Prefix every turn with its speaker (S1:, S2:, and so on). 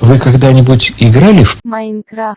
S1: Вы когда-нибудь играли в
S2: Майнкрафт?